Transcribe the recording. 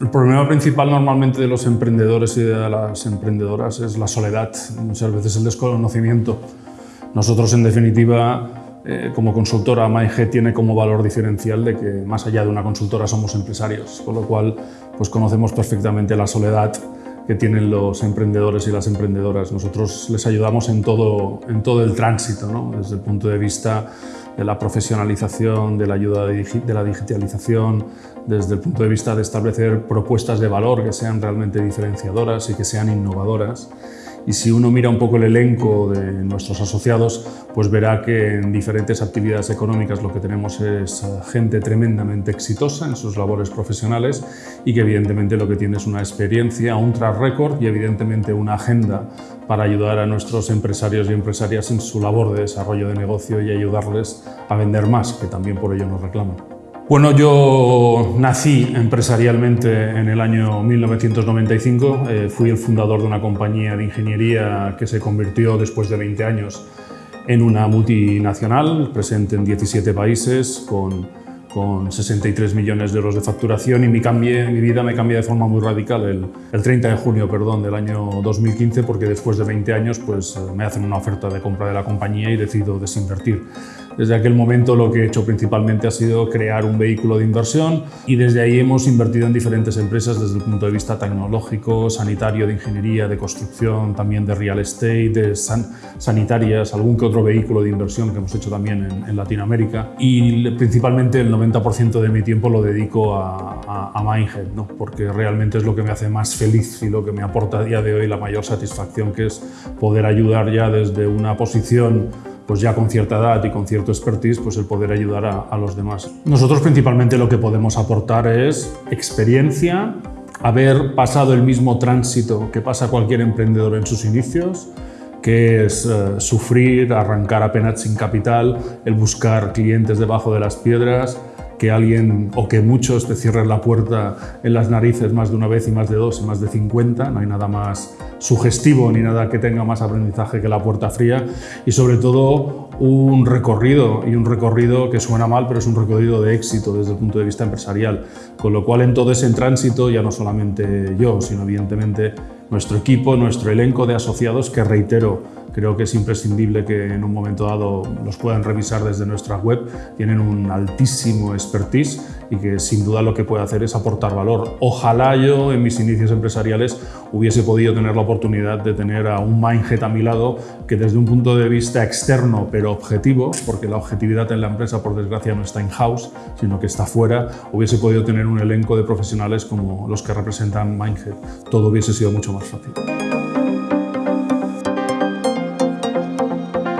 El problema principal normalmente de los emprendedores y de las emprendedoras es la soledad, muchas veces el desconocimiento. Nosotros, en definitiva, eh, como consultora, MyG tiene como valor diferencial de que más allá de una consultora somos empresarios, con lo cual pues, conocemos perfectamente la soledad que tienen los emprendedores y las emprendedoras. Nosotros les ayudamos en todo, en todo el tránsito, ¿no? desde el punto de vista de la profesionalización, de la ayuda de la digitalización, desde el punto de vista de establecer propuestas de valor que sean realmente diferenciadoras y que sean innovadoras. Y si uno mira un poco el elenco de nuestros asociados, pues verá que en diferentes actividades económicas lo que tenemos es gente tremendamente exitosa en sus labores profesionales y que evidentemente lo que tiene es una experiencia, un track record y evidentemente una agenda para ayudar a nuestros empresarios y empresarias en su labor de desarrollo de negocio y ayudarles a vender más, que también por ello nos reclaman. Bueno, yo nací empresarialmente en el año 1995. Eh, fui el fundador de una compañía de ingeniería que se convirtió después de 20 años en una multinacional presente en 17 países con, con 63 millones de euros de facturación y mi, mi vida me cambia de forma muy radical el, el, 30 de junio perdón, del año 2015 porque después de 20 años pues, me hacen una oferta de compra de la compañía y decido desinvertir. Desde aquel momento lo que he hecho principalmente ha sido crear un vehículo de inversión y desde ahí hemos invertido en diferentes empresas desde el punto de vista tecnológico, sanitario, de ingeniería, de construcción, también de real estate, de sanitarias, algún que otro vehículo de inversión que hemos hecho también en, Latinoamérica y principalmente el 90% de mi tiempo lo dedico a, a, a Mindhead, ¿no? porque realmente es lo que me hace más feliz y lo que me aporta a día de hoy la mayor satisfacción que es poder ayudar ya desde una posición pues ya con cierta edad y con cierto expertise, pues el poder ayudar a, los demás. Nosotros principalmente lo que podemos aportar es experiencia, haber pasado el mismo tránsito que pasa cualquier emprendedor en sus inicios, que es eh, sufrir, arrancar apenas sin capital, el buscar clientes debajo de las piedras, que alguien o que muchos te cierren la puerta en las narices más de una vez y más de dos y más de 50, no hay nada más sugestivo ni nada que tenga más aprendizaje que la puerta fría y sobre todo un recorrido y un recorrido que suena mal pero es un recorrido de éxito desde el punto de vista empresarial. Con lo cual en todo ese tránsito ya no solamente yo sino evidentemente nuestro equipo, nuestro elenco de asociados que reitero creo que es imprescindible que en un momento dado los puedan revisar desde nuestra web tienen un altísimo expertise y que sin duda lo que puede hacer es aportar valor. Ojalá yo en mis inicios empresariales hubiese podido tener la oportunidad de tener a un Mindhead a mi lado que desde un punto de vista externo pero objetivo, porque la objetividad en la empresa por desgracia no está in-house, sino que está fuera, hubiese podido tener un elenco de profesionales como los que representan Mindhead. Todo hubiese sido mucho más fácil.